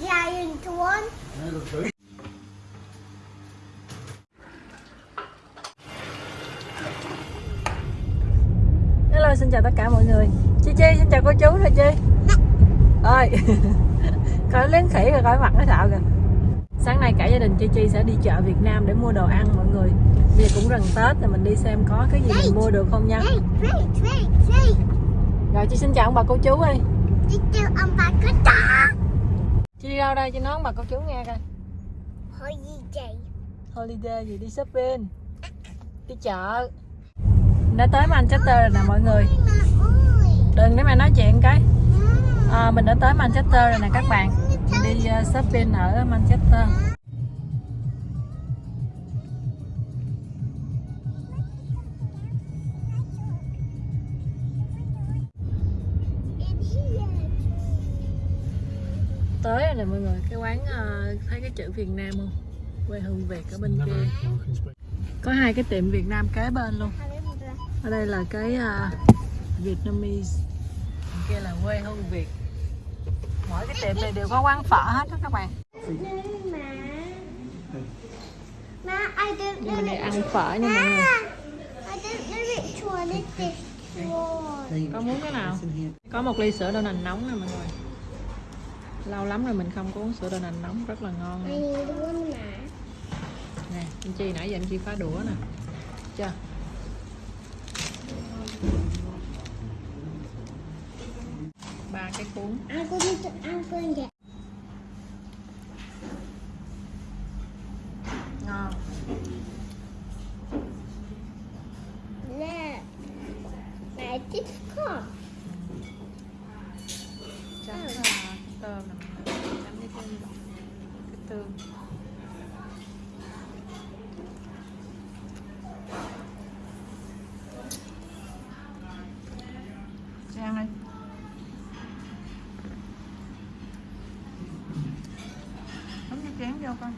giant one. Hello, xin chào tất cả mọi người. Chi Chi, xin chào cô chú thôi Chi. Ơi Coi lén khỉ rồi coi mặt nó sợ kìa. Sáng nay cả gia đình Chi Chi sẽ đi chợ Việt Nam để mua đồ ăn, mọi người. Bây giờ cũng gần Tết rồi mình đi xem có cái gì mình mua được không nha. Rồi, Chi xin chào ông bà cô chú ơi. Đi chào ông bà cô chú. Chi đi đâu đây? Chi nói bà cô chú nghe coi. Vậy? Holiday gì? Đi shopping. Đi chợ. Đã tới Manchester rồi nè mọi người. Mà. Đừng để mà nói chuyện cái. À, Mình đã tới Manchester rồi nè các bạn. Mình đi uh, shopping ở Manchester tới rồi nè mọi người. Cái quán ờ, thấy cái chữ Việt Nam không? Quê hương Việt ở bên kia. Có hai cái tiệm Việt Nam kế bên luôn. Ở đây là cái uh, Vietnamese. Bên kia là quê hương Việt. Mỗi cái tiệm này đều có quán phở hết đó các bạn. Nhưng đi it. ăn phở nha mọi người. One. có muốn cái nào? Có một ly sữa đậu nành nóng nè mọi người lâu lắm rồi mình không có uống sữa đậu nành nóng rất là ngon luôn. nè anh Chi nãy giờ anh Chi phá đũa nè chưa ba cái cuốn going to, I'm going to. ngon Look. Now this cup. Chị ăn đi Đóng cái chén vô con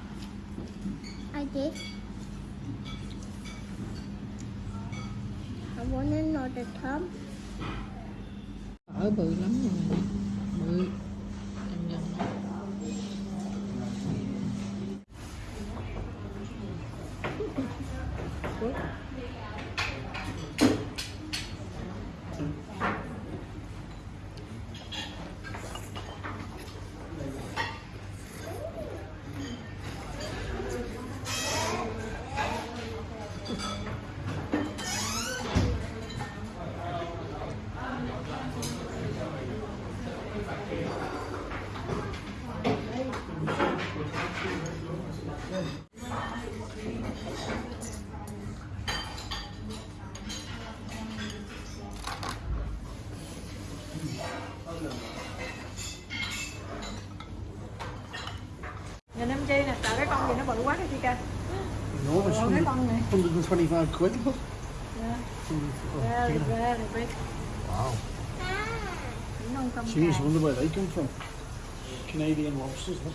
I did. I want another tub. Ở bự lắm rồi Bự bự quá cái chi ca Enormous, Ủa, cái con 125 quid. Look. Yeah. Oh, Very, check it out. very big Wow. Cũng non trong Jeez, I wonder where they come from. Canadian lobsters, look.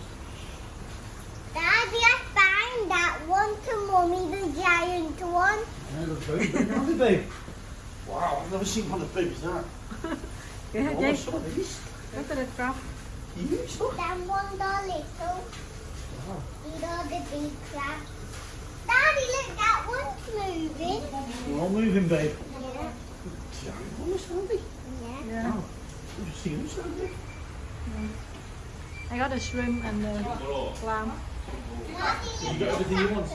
Daddy, I found that one to mommy, the giant one. Yeah, they're very big, aren't they, babe? Wow, I've never seen one as big as that. Kìa hả Oh, chi? some of these. Rất Huge, look. That one the little. Wow. These the big crab. Daddy, look, that one's moving. They're all moving, babe. Yeah. Giant ones, aren't they? Yeah. Yeah. Wow. You've seen them so big. I got a shrimp and a clam You got everything you want.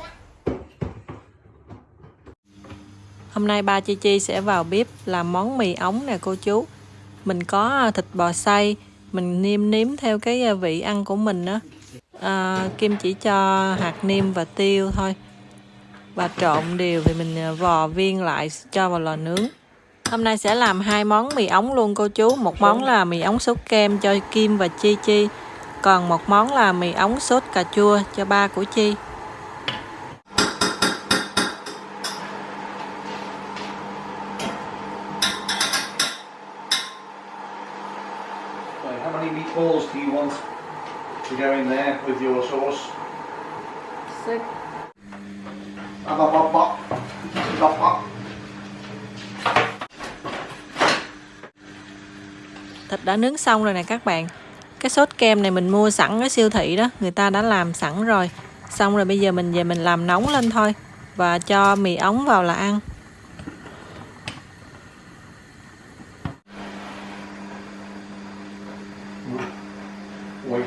Hôm nay ba Chi Chi sẽ vào bếp làm món mì ống nè cô chú Mình có thịt bò xay Mình nêm nếm theo cái vị ăn của mình á à, Kim chỉ cho hạt nêm và tiêu thôi. Và trộn đều thì mình à, vò viên lại cho vào lò nướng. Hôm nay sẽ làm hai món mì ống luôn cô chú. Một món là mì ống sốt kem cho Kim và Chi Chi. Còn một món là mì ống sốt cà chua cho ba của Chi Right, how many meatballs do you want to go in there with your sauce? Bop, bop, bop, bop. Bop, bop. Thịt đã nướng xong rồi nè các bạn cái sốt kem này mình mua sẵn ở siêu thị đó người ta đã làm sẵn rồi xong rồi bây giờ mình về mình làm nóng lên thôi và cho mì ống vào là ăn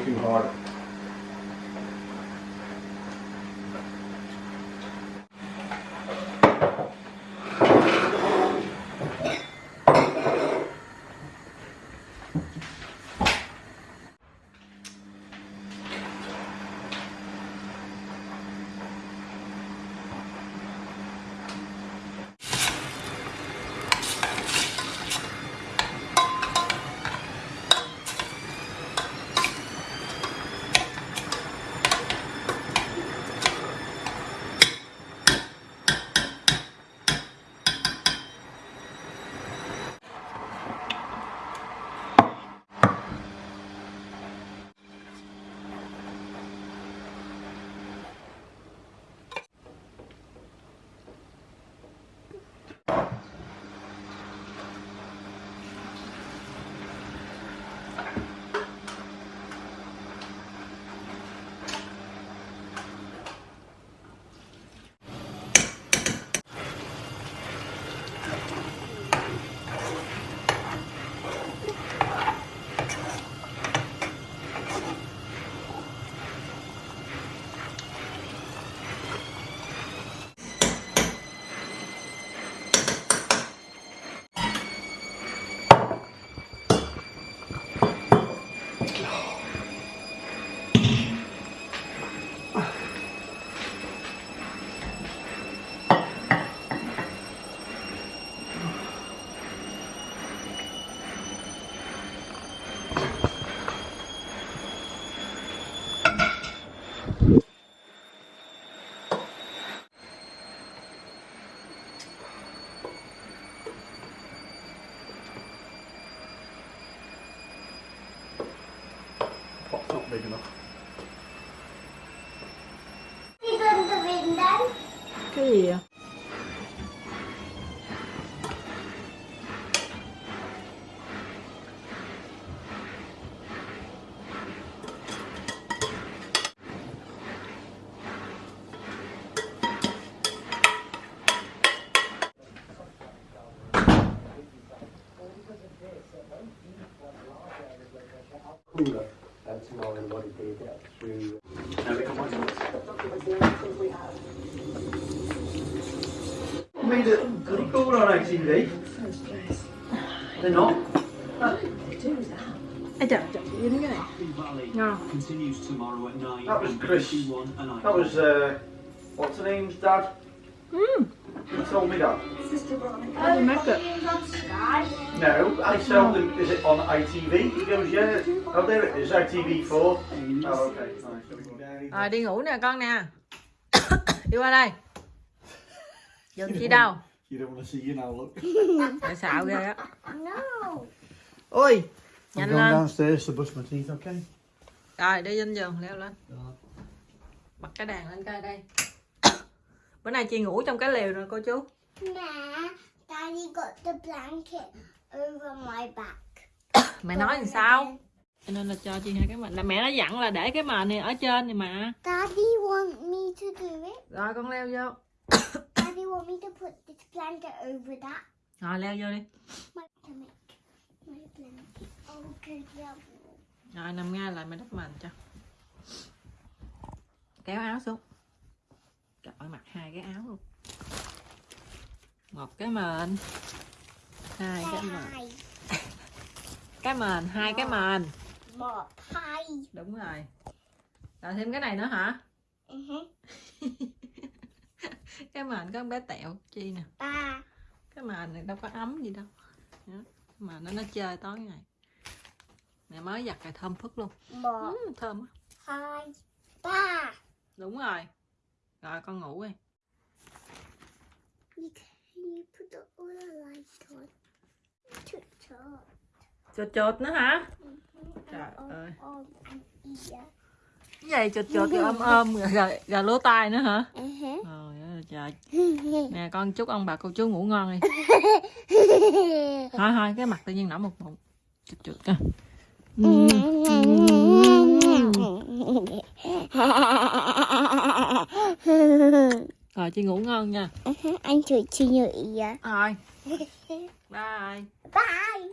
too hard. Cái gì vậy Cooler. That's more than what it did uh, through. No, They're not. Ê chị đến cái này Valley ngon continues tomorrow at 9 That was Chris. That was, uh, what's her name's dad? mm, He told me that. how do you make it It's on Sky. No, I told him, is it on ITV? He goes, yeah. Oh, there it is, ITV4. Oh, okay. Nice. Rồi đi ngủ nè con nè đi qua đây dừng chi đâu You don't want to see you now, look. tại xạo ghê á No. ôi I'm nhanh going lên downstairs to brush my teeth, okay? rồi đi lên giường leo lên bật cái đàn lên coi đây bữa nay chị ngủ trong cái lều rồi cô chú Nah, Daddy got the blanket over my back. mẹ nói làm sao cho nên là cho chị hai cái mền là mẹ đã dặn là để cái mền này ở trên này mà Daddy want me to do it. rồi con leo vô Daddy want me to put this blanket over that. rồi leo vô đi. Rồi nằm ngay lại mẹ đắp mền cho. Kéo áo xuống. Trời ơi mặc hai cái áo luôn. Một cái mền. Hai cái mền. Cái mền hai cái mền. More pie. đúng rồi. Rồi thêm cái này nữa hả? Uh-huh. cái mền có con bé tẹo chi nè? Ba. cái mền này đâu có ấm gì đâu. Mà nó nó chơi tối ngày. Mẹ mới giặt cái thơm phức luôn. More ừ, thơm á pie. Ba. đúng rồi. Rồi con ngủ đi. Chột chột nữa hả? Trời ơi cái dây chột chột rồi ôm ôm. Rồi, rồi, lúa tai nữa hả? Ừ trời nè con chúc ông bà cô chú ngủ ngon đi. Thôi thôi cái mặt tự nhiên nở một bụng chụt chụt cơ rồi chị ngủ ngon nha. Ừ anh chị chị nhự ý rồi. Bye. Bye.